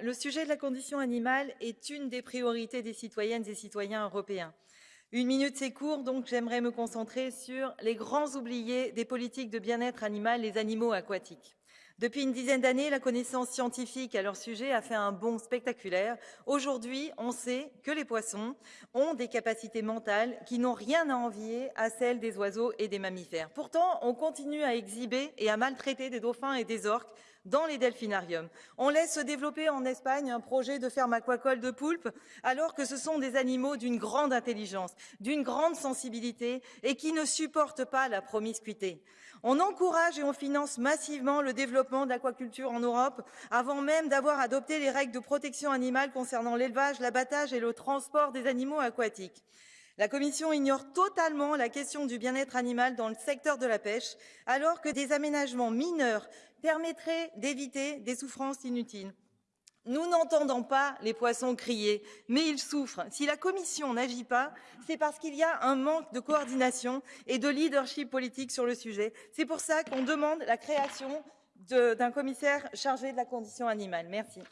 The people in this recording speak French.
le sujet de la condition animale est une des priorités des citoyennes et citoyens européens. Une minute, c'est court, donc j'aimerais me concentrer sur les grands oubliés des politiques de bien-être animal, les animaux aquatiques. Depuis une dizaine d'années, la connaissance scientifique à leur sujet a fait un bond spectaculaire. Aujourd'hui, on sait que les poissons ont des capacités mentales qui n'ont rien à envier à celles des oiseaux et des mammifères. Pourtant, on continue à exhiber et à maltraiter des dauphins et des orques dans les delphinariums. On laisse se développer en Espagne un projet de ferme aquacole de poulpes, alors que ce sont des animaux d'une grande intelligence, d'une grande sensibilité et qui ne supportent pas la promiscuité. On encourage et on finance massivement le développement de l'aquaculture en Europe, avant même d'avoir adopté les règles de protection animale concernant l'élevage, l'abattage et le transport des animaux aquatiques. La Commission ignore totalement la question du bien-être animal dans le secteur de la pêche, alors que des aménagements mineurs permettraient d'éviter des souffrances inutiles. Nous n'entendons pas les poissons crier, mais ils souffrent. Si la Commission n'agit pas, c'est parce qu'il y a un manque de coordination et de leadership politique sur le sujet. C'est pour ça qu'on demande la création d'un commissaire chargé de la condition animale. Merci.